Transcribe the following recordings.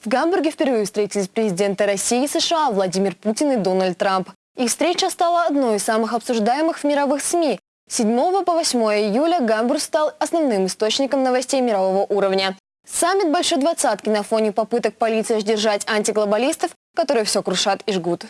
В Гамбурге впервые встретились президенты России и США Владимир Путин и Дональд Трамп. Их встреча стала одной из самых обсуждаемых в мировых СМИ. С 7 по 8 июля Гамбург стал основным источником новостей мирового уровня. Саммит Большой Двадцатки на фоне попыток полиции сдержать антиглобалистов, которые все крушат и жгут.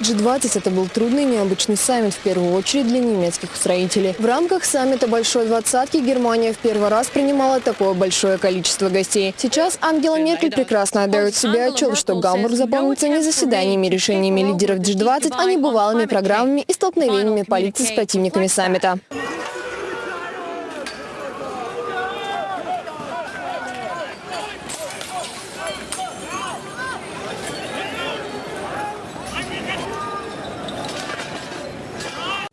G20 – это был трудный и необычный саммит, в первую очередь для немецких строителей. В рамках саммита Большой Двадцатки Германия в первый раз принимала такое большое количество гостей. Сейчас Ангела Меркель прекрасно отдает себе отчет, что Гамбург запомнится не заседаниями и решениями лидеров G20, а не бывалыми программами и столкновениями полиции с противниками саммита.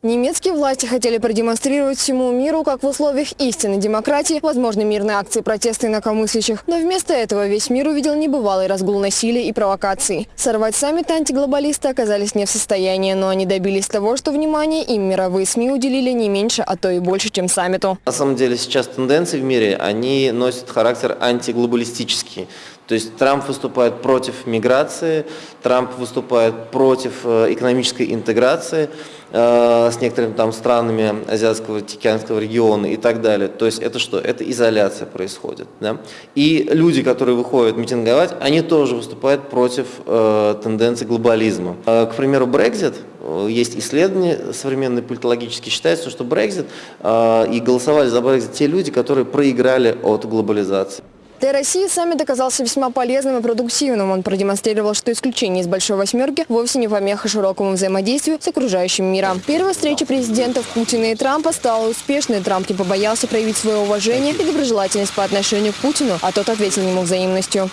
Немецкие власти хотели продемонстрировать всему миру, как в условиях истинной демократии возможны мирные акции протеста инакомыслящих. Но вместо этого весь мир увидел небывалый разгул насилия и провокаций. Сорвать саммит антиглобалисты оказались не в состоянии, но они добились того, что внимание им мировые СМИ уделили не меньше, а то и больше, чем саммиту. На самом деле сейчас тенденции в мире, они носят характер антиглобалистический. То есть Трамп выступает против миграции, Трамп выступает против э, экономической интеграции э, с некоторыми там странами Азиатского, Тихоокеанского региона и так далее. То есть это что? Это изоляция происходит. Да? И люди, которые выходят митинговать, они тоже выступают против э, тенденции глобализма. Э, к примеру, Brexit, э, есть исследования современные политологические, считается, что Brexit э, и голосовали за Brexit те люди, которые проиграли от глобализации. Для России саммит оказался весьма полезным и продуктивным. Он продемонстрировал, что исключение из Большой Восьмерки вовсе не помеха широкому взаимодействию с окружающим миром. Первая встреча президентов Путина и Трампа стала успешной. Трамп не побоялся проявить свое уважение и доброжелательность по отношению к Путину, а тот ответил ему взаимностью.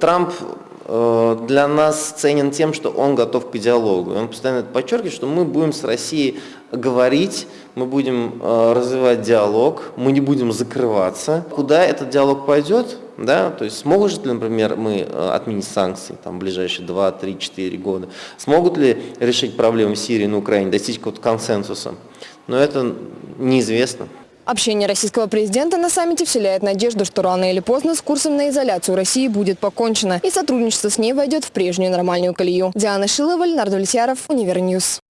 Трамп для нас ценен тем, что он готов к диалогу. Он постоянно подчеркивает, что мы будем с Россией говорить, мы будем э, развивать диалог, мы не будем закрываться. Куда этот диалог пойдет, да, то есть смогут ли, например, мы э, отменить санкции там, в ближайшие 2, 3, 4 года, смогут ли решить проблемы Сирии на Украине, достичь какого-то консенсуса, но это неизвестно. Общение российского президента на саммите вселяет надежду, что рано или поздно с курсом на изоляцию России будет покончено, и сотрудничество с ней войдет в прежнюю нормальную колею. Диана Шилова, Леонард Влетьяров, Univer News.